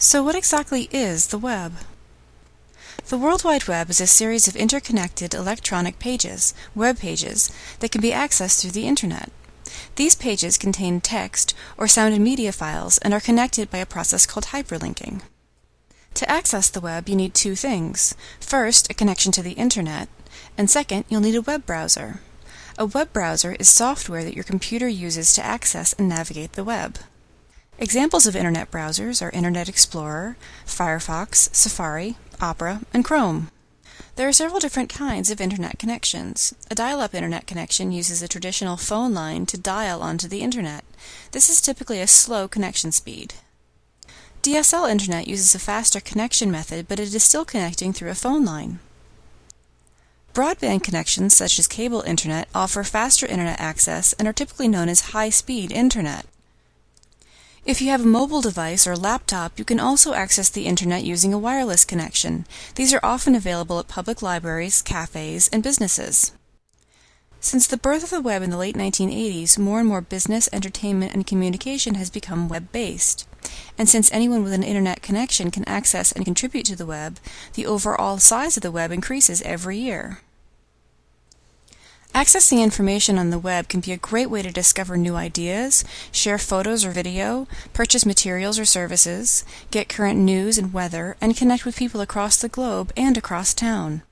So what exactly is the web? The World Wide Web is a series of interconnected electronic pages, web pages, that can be accessed through the internet. These pages contain text or sound and media files and are connected by a process called hyperlinking. To access the web, you need two things. First, a connection to the internet, and second, you'll need a web browser. A web browser is software that your computer uses to access and navigate the web. Examples of Internet browsers are Internet Explorer, Firefox, Safari, Opera, and Chrome. There are several different kinds of Internet connections. A dial-up Internet connection uses a traditional phone line to dial onto the Internet. This is typically a slow connection speed. DSL Internet uses a faster connection method, but it is still connecting through a phone line. Broadband connections, such as cable Internet, offer faster Internet access and are typically known as high-speed Internet. If you have a mobile device or laptop, you can also access the internet using a wireless connection. These are often available at public libraries, cafes, and businesses. Since the birth of the web in the late 1980s, more and more business, entertainment, and communication has become web-based. And since anyone with an internet connection can access and contribute to the web, the overall size of the web increases every year. Accessing information on the web can be a great way to discover new ideas, share photos or video, purchase materials or services, get current news and weather, and connect with people across the globe and across town.